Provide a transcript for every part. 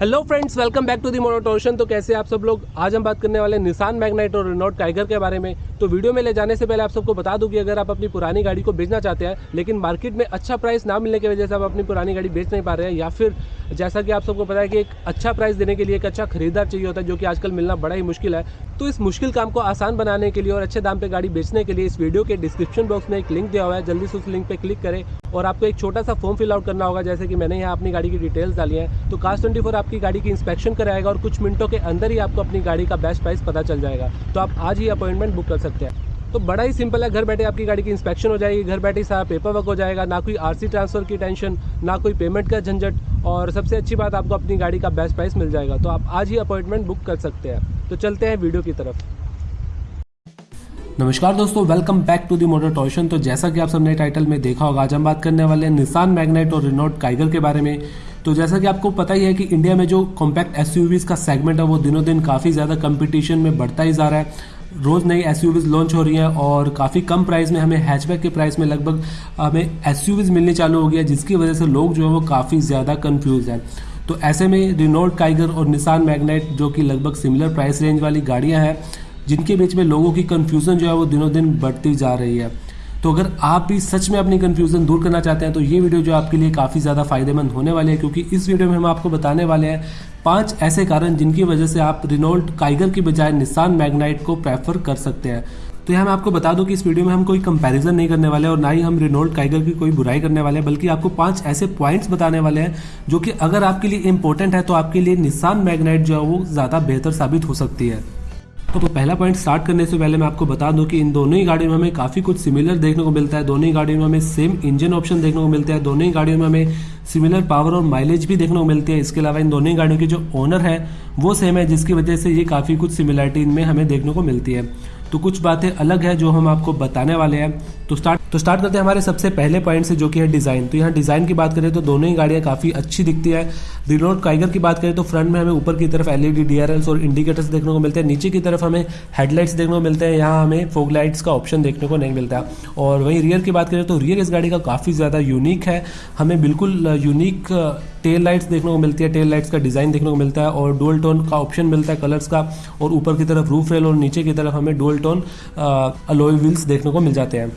Hello friends welcome back to the मोनोटोशन तो कैसे आप सब लोग? आज हम बात करने वाले निसान मैग्नाइट और रिनोट टाइगर के बारे में। तो वीडियो में ले जाने से पहले आप सबको बता दूँ कि अगर आप अपनी पुरानी गाड़ी को बेचना चाहते हैं, लेकिन मार्केट में अच्छा प्राइस ना मिलने की वजह से आप अपनी पुरानी गाड़ी बेच नहीं पा रहे हैं, या फिर जैसा कि आप सबको पता है कि एक अच्छा प्राइस देने के लिए एक अच्छा खरीदार चाहिए होता है, जो कि आजकल मिलना बड़ा ही मुश्किल है। तो इस मुश्किल काम को आसान बनाने के लिए और अच्छे दाम पे गाड़ी बेचने के लिए इस वीडियो के डिस्क्रिप्शन बॉक्स में एक लिंक दिया हुआ है। जल्दी से उस लिंक पे क्लिक करें और आपको एक छोटा सा फॉर्म फिल आउट करना होगा, जैसे कि मैंने यहाँ अपनी गाड़ी की डिटेल्स डाली है। तो कास्ट ट्वेंटी आपकी गाड़ी की इंस्पेक्शन कराएगा और कुछ मिनटों के अंदर ही आपको अपनी गाड़ी का बेस्ट प्राइस पता चल जाएगा। तो आप आज ही अपॉइंटमेंट बुक कर सकते हैं। तो बड़ा ही सिंपल है, घर बैठे आपकी गाड़ी की इंस्पेक्शन हो जाएगी, घर बैठे सारा पेपर वर्क हो जाएगा, ना कोई आरसी ट्रांसफ़र की टेंशन ना कोई पेमेंट का झंझट और सबसे अच्छी बात आपको अपनी गाड़ी का बेस्ट प्राइस मिल जाएगा। तो आप आज ही अपॉइंटमेंट बुक कर सकते हैं। तो चलते हैं वीडियो की तरफ़। नमस्कार दोस्तों welcome back to the Motor Torsion तो जैसा कि आप सबने टाइटल में देखा होगा, आज हम बात करने वाले हैं निशान मैग्नेट और रिनोट काइगर के बारे में। तो जैसा कि आपको पता ही है कि इंडिया में जो कॉम्पैक्ट एस का सेगमेंट है, वो दिनों दिन काफ़ी ज़्यादा कंपटीशन में बढ़ता ही जा रहा है। रोज़ नई एस लॉन्च हो रही हैं और काफ़ी कम प्राइस में हमें हैचबैक के प्राइस में लगभग हमें एस मिलने चालू हो गया जिसकी वजह से लोग जो है वो काफ़ी ज़्यादा कन्फ्यूज़ हैं। तो ऐसे में रिनोल्ड टाइगर और निशान मैग्नेट जो कि लगभग सिमिलर प्राइस रेंज वाली गाड़ियाँ हैं, जिनके बीच में लोगों की कन्फ्यूज़न जो है वो दिनों दिन बढ़ती जा रही है। तो अगर आप भी सच में अपनी कन्फ्यूज़न दूर करना चाहते हैं तो ये वीडियो जो आपके लिए काफ़ी ज़्यादा फ़ायदेमंद होने वाली है, क्योंकि इस वीडियो में हम आपको बताने वाले हैं पाँच ऐसे कारण जिनकी वजह से आप रिनोल्ड काइगर की बजाय निशान मैग्नाइट को प्रेफर कर सकते हैं। तो यहाँ मैं आपको बता दूँ कि इस वीडियो में हम कोई कंपैरिजन नहीं करने वाले और ना ही हम रिनोल्ड काइगर की कोई बुराई करने वाले हैं, बल्कि आपको पाँच ऐसे पॉइंट्स बताने वाले हैं, जो कि अगर आपके लिए इंपॉर्टेंट है तो आपके लिए निशान मैग्नाइट जो है वो ज़्यादा बेहतर साबित हो सकती है। तो, तो पहला पॉइंट स्टार्ट करने से पहले मैं आपको बता दूँ कि इन दोनों ही गाड़ियों में हमें काफ़ी कुछ सिमिलर देखने को मिलता है। दोनों ही गाड़ियों में हमें सेम इंजन ऑप्शन देखने को मिलता है। दोनों ही गाड़ियों में हमें सिमिलर पावर और माइलेज भी देखने को मिलती है। इसके अलावा इन दोनों ही गाड़ियों के जो ओनर है वो सेम है जिसकी वजह से ये काफ़ी कुछ सिमिलरिटी इनमें हमें देखने को मिलती है। तो कुछ बातें अलग है जो हम आपको बताने वाले हैं। तो स्टार्ट तो स्टार्ट करते हैं हमारे सबसे पहले पॉइंट से जो कि है डिज़ाइन तो यहाँ डिज़ाइन की बात करें तो दोनों ही गाड़ियाँ काफ़ी अच्छी दिखती है। रिनोट काइगर की बात करें तो फ्रंट में हमें ऊपर की तरफ़ एलईडी डीआरएल्स और इंडिकेटर्स देखने को मिलते हैं। नीचे की तरफ़ हमें हेडलाइट्स देखने को मिलते हैं। यहाँ हमें फोग लाइट्स का ऑप्शन देखने को नहीं मिलता। और वहीं रियर की बात करें तो रियर इस गाड़ी का काफ़ी ज़्यादा यूनिक है। हमें बिल्कुल यूनिक टेल लाइट्स देखने को मिलती है। टेल लाइट्स का डिज़ाइन देखने को मिलता है और डोल टोन का ऑप्शन मिलता है कलर्स का। और ऊपर की तरफ़ रूफ रेल और नीचे की तरफ़ हमें डोल टोन अलोई व्हील्स देखने को मिल जाते हैं।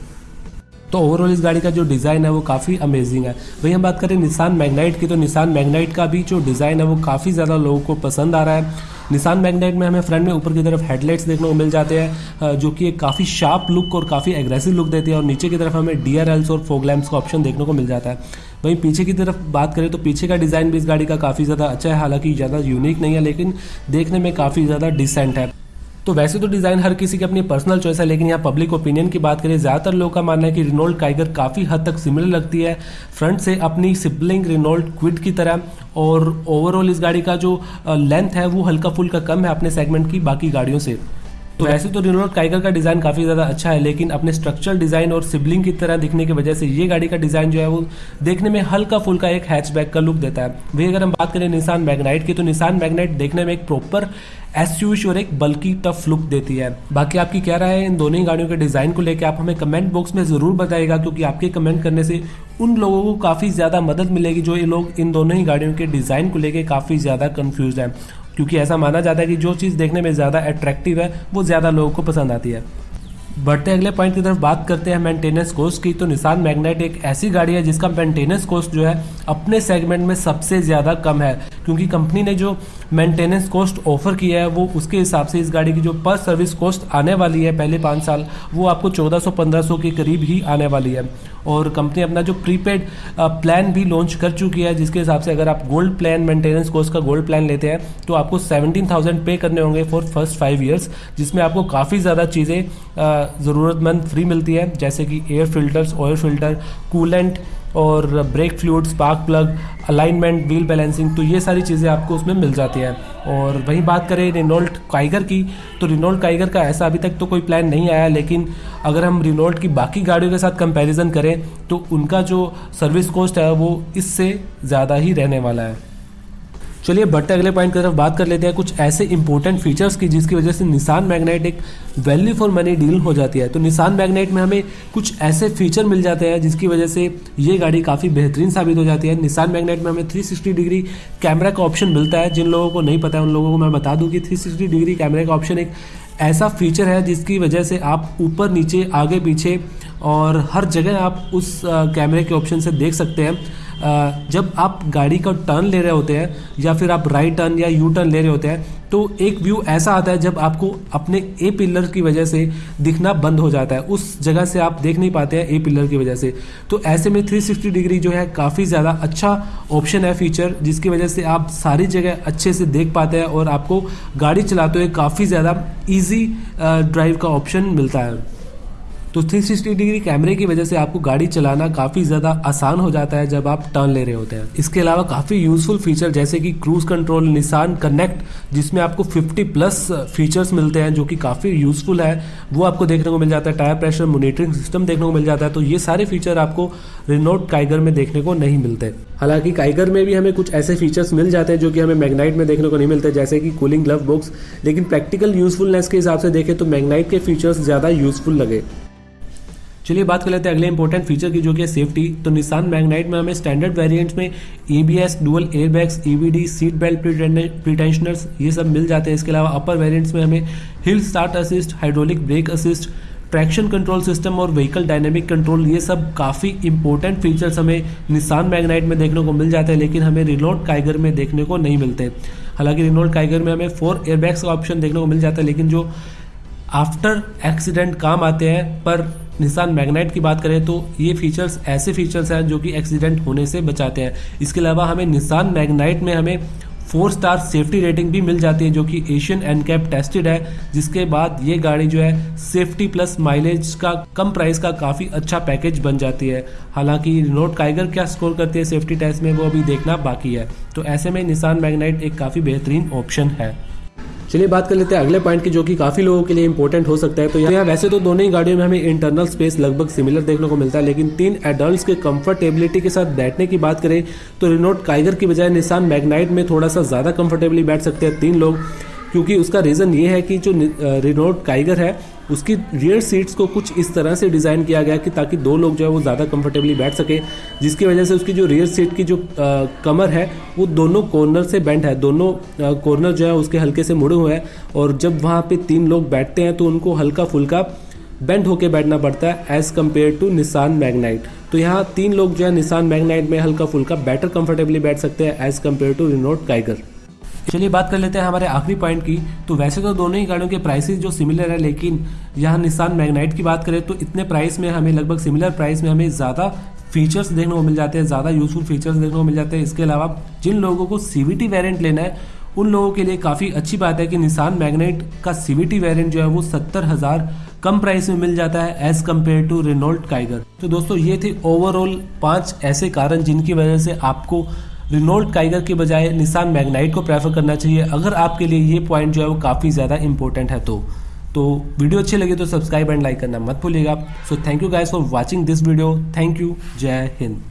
तो ओवरऑल इस गाड़ी का जो डिज़ाइन है वो काफ़ी अमेजिंग है। वही हम बात करें निशान मैग्नाइट की तो निशान मैग्नाइट का भी जो डिज़ाइन है वो काफ़ी ज़्यादा लोगों को पसंद आ रहा है। निशान मैग्नाइट में हमें फ्रंट में ऊपर की तरफ़ हेडलाइट्स देखने को मिल जाते हैं जो कि एक काफ़ी शार्प लुक और काफ़ी एग्रेसिव लुक देती है, और नीचे की तरफ़ हमें डी और फोग लैम्प्स का ऑप्शन देखने को मिल जाता है। वहीं पीछे की तरफ़ बात करें तो पीछे का डिज़ाइन भी इस गाड़ी का काफ़ी ज़्यादा अच्छा है, हालाँकि ज़्यादा यूनिक नहीं है, लेकिन देखने में काफ़ी ज़्यादा डिसेंट है। तो वैसे तो डिज़ाइन हर किसी की अपनी पर्सनल चॉइस है, लेकिन यहाँ पब्लिक ओपिनियन की बात करें, ज़्यादातर लोगों का मानना है कि रिनोल्ड काइगर काफ़ी हद तक सिमिलर लगती है। फ्रंट से अपनी सिबलिंग रिनोल्ड क्विड की तरह, और ओवरऑल इस गाड़ी का जो लेंथ है, वो हल्का फुल्का कम है अपने सेगमेंट की, बाकी गाड़ियों से। तो वैसे तो रिनोल्ड काइगर का डिज़ाइन काफ़ी ज़्यादा अच्छा है, लेकिन अपने स्ट्रक्चरल डिज़ाइन और सिबलिंग की तरह दिखने की वजह से ये गाड़ी का डिज़ाइन जो है वो देखने में हल्का फुल्का एक हैचबैक का लुक देता है। वही अगर हम बात करें निशान मैग्नाइट की तो निशान मैग्नाइट देखने में एक प्रॉपर एस और एक बल्कि टफ लुक देती है। बाकी आपकी क्या राय है इन दोनों ही गाड़ियों के डिज़ाइन को लेकर आप हमें कमेंट बॉक्स में ज़रूर बताइएगा, क्योंकि आपके कमेंट करने से उन लोगों को काफ़ी ज़्यादा मदद मिलेगी, जो ये लोग इन दोनों ही गाड़ियों के डिज़ाइन को लेकर काफ़ी ज़्यादा कन्फ्यूज़ है। क्योंकि ऐसा माना जाता है कि जो चीज़ देखने में ज़्यादा अट्रैक्टिव है, वो ज़्यादा लोगों को पसंद आती है। बढ़ते अगले पॉइंट की तरफ़ बात करते हैं मेंटेनेंस कॉस्ट की। तो निशान मैग्नेट एक ऐसी गाड़ी है जिसका मेंटेनेंस कॉस्ट जो है अपने सेगमेंट में सबसे ज़्यादा कम है। क्योंकि कंपनी ने जो मेंटेनेंस कॉस्ट ऑफ़र किया है, वो उसके हिसाब से इस गाड़ी की जो पर सर्विस कॉस्ट आने वाली है पहले पाँच साल, वो आपको चौदह सौ पंद्रह सौ के करीब ही आने वाली है। और कंपनी अपना जो प्रीपेड प्लान भी लॉन्च कर चुकी है, जिसके हिसाब से अगर आप गोल्ड प्लान मेंटेनेंस कोर्स का गोल्ड प्लान लेते हैं तो आपको सेवनटीन थाउज़ेंड पे करने होंगे फॉर फ़र्स्ट फाइव ईयर्स जिसमें आपको काफ़ी ज़्यादा चीज़ें ज़रूरतमंद फ्री मिलती है, जैसे कि air filters oil filter coolant और brake fluid spark plug alignment wheel balancing तो ये सारी चीज़ें आपको उसमें मिल जाती हैं। और वहीं बात करें रिनोल्ट काइगर की तो रिनोल्ट काइगर का ऐसा अभी तक तो कोई प्लान नहीं आया, लेकिन अगर हम रिनोल्ट की बाकी गाड़ियों के साथ कंपैरिजन करें तो उनका जो सर्विस कॉस्ट है वो इससे ज़्यादा ही रहने वाला है। चलिए बढ़ते अगले पॉइंट की तरफ़ बात कर लेते हैं। कुछ ऐसे इंपॉर्टेंट फीचर्स की जिसकी वजह से निशान मैग्नेट एक वैल्यू फॉर मनी डील हो जाती है। तो निशान मैग्नेट में हमें कुछ ऐसे फीचर मिल जाते हैं जिसकी वजह से ये गाड़ी काफ़ी बेहतरीन साबित हो जाती है। निशान मैग्नेट में हमें 360 डिग्री कैमरा का ऑप्शन मिलता है। जिन लोगों को नहीं पता है, उन लोगों को मैं बता दूँ कि 360 डिग्री कैमरे का ऑप्शन एक ऐसा फीचर है जिसकी वजह से आप ऊपर, नीचे, आगे, पीछे और हर जगह आप उस कैमरे के ऑप्शन से देख सकते हैं। जब आप गाड़ी का टर्न ले रहे होते हैं, या फिर आप राइट टर्न या यू टर्न ले रहे होते हैं तो एक व्यू ऐसा आता है जब आपको अपने ए पिलर की वजह से दिखना बंद हो जाता है। उस जगह से आप देख नहीं पाते हैं ए पिलर की वजह से। तो ऐसे में 360 डिग्री जो है, काफ़ी ज़्यादा अच्छा ऑप्शन है फीचर जिसकी वजह से आप सारी जगह अच्छे से देख पाते हैं और आपको गाड़ी चलाते हुए काफ़ी ज़्यादा ईजी ड्राइव का ऑप्शन मिलता है। तो 360 डिग्री कैमरे की वजह से आपको गाड़ी चलाना काफ़ी ज़्यादा आसान हो जाता है जब आप टर्न ले रहे होते हैं। इसके अलावा काफ़ी यूजफुल फीचर जैसे कि क्रूज कंट्रोल निशान कनेक्ट जिसमें आपको 50 प्लस फीचर्स मिलते हैं जो कि काफ़ी यूजफुल है। वो आपको देखने को मिल जाता है। टायर प्रेशर मोनिटरिंग सिस्टम देखने को मिल जाता है। तो ये सारे फीचर आपको रिनोट काइगर में देखने को नहीं मिलते। हालाँकि काइगर में भी हमें कुछ ऐसे फीचर्स मिल जाते हैं जो कि हमें मैग्नाइट में देखने को नहीं मिलते, जैसे कि कूलिंग ग्लव बॉक्स लेकिन प्रैक्टिकल यूजफुलनेस के हिसाब से देखें तो मैग्नाइट के फीचर्स ज़्यादा यूजफुल लगे। चलिए बात कर लेते हैं अगले इंपॉर्टेंट फीचर की, जो कि सेफ्टी तो निशान मैगनाइट में हमें स्टैंडर्ड वेरिएंट्स में E B S dual airbags E V D seat belt pretensioners ये सब मिल जाते हैं। इसके अलावा अपर वेरिएंट्स में हमें hill start assist hydraulic brake assist traction control system और व्हीकल डायनेमिक कंट्रोल ये सब काफ़ी इंपॉर्टेंट फीचर्स हमें निशान मैग्नाइट में देखने को मिल जाते हैं, लेकिन हमें रिनोट काइगर में देखने को नहीं मिलते। हालाँकि रिनोट काइगर में हमें फोर एयरबैग्स का ऑप्शन देखने को मिल जाता है, लेकिन जो आफ्टर एक्सीडेंट काम आते हैं, पर निशान मैग्नाइट की बात करें तो ये फीचर्स ऐसे फीचर्स हैं जो कि एक्सीडेंट होने से बचाते हैं। इसके अलावा हमें निशान मैग्नाइट में हमें फोर स्टार सेफ्टी रेटिंग भी मिल जाती है जो कि एशियन एन कैप टेस्टेड है, जिसके बाद ये गाड़ी जो है सेफ्टी प्लस माइलेज का कम प्राइस का काफ़ी अच्छा पैकेज बन जाती है। हालाँकि रिनोट काइगर क्या स्कोर करती है सेफ्टी टेस्ट में वो अभी देखना बाकी है। तो ऐसे में निशान मैग्नाइट एक काफ़ी बेहतरीन ऑप्शन है। चलिए बात कर लेते हैं अगले पॉइंट की, जो कि काफ़ी लोगों के लिए इंपॉर्टेंट हो सकता है। तो यहाँ, वैसे तो दोनों ही गाड़ियों में हमें इंटरनल स्पेस लगभग सिमिलर देखने को मिलता है, लेकिन तीन एडल्ट के कंफर्टेबिलिटी के साथ बैठने की बात करें तो रिनोट काइगर की बजाय निशान मैगनाइट में थोड़ा सा ज़्यादा कंफर्टेबली बैठ सकते हैं तीन लोग। क्योंकि उसका रीज़न ये है कि जो रिनोट टाइगर है उसकी रियर सीट्स को कुछ इस तरह से डिज़ाइन किया गया कि ताकि दो लोग जो है वो ज़्यादा कंफर्टेबली बैठ सके जिसकी वजह से उसकी जो रियर सीट की जो आ, कमर है वो दोनों कॉर्नर से बेंड है दोनों कॉर्नर जो है उसके हल्के से मुड़े हुए हैं और जब वहाँ पे तीन लोग बैठते हैं तो उनको हल्का फुल्का बेंड होके बैठना पड़ता है as compared to Nissan Magnite तो यहाँ तीन लोग जो है निशान मैगनाइट में हल्का फुल्का बेटर कंफर्टेबली बैठ सकते हैं as compare to Renault Kiger चलिए बात कर लेते हैं हमारे आखिरी पॉइंट की। तो वैसे तो दोनों ही गाड़ियों के प्राइसेस जो सिमिलर है, लेकिन यहाँ निशान मैग्नाइट की बात करें तो इतने प्राइस में हमें लगभग सिमिलर प्राइस में हमें ज़्यादा फीचर्स देखने को मिल जाते हैं, ज़्यादा यूजफुल फीचर्स देखने को मिल जाते हैं। इसके अलावा जिन लोगों को सी वेरियंट लेना है, उन लोगों के लिए काफ़ी अच्छी बात है कि निशान मैग्नेट का सी वेरियंट जो है वो सत्तर हज़ार कम प्राइस में मिल जाता है as compare to Renault Kiger तो दोस्तों, ये थे ओवरऑल पाँच ऐसे कारण जिनकी वजह से आपको रिनोल्ड काइगर के बजाय निशान मैग्नाइट को प्रेफर करना चाहिए। अगर आपके लिए ये पॉइंट जो है वो काफ़ी ज़्यादा इंपॉर्टेंट है तो। तो वीडियो अच्छी लगी तो सब्सक्राइब एंड लाइक करना मत भूलिएगा। So thank you guys for watching this video thank you जय हिंद।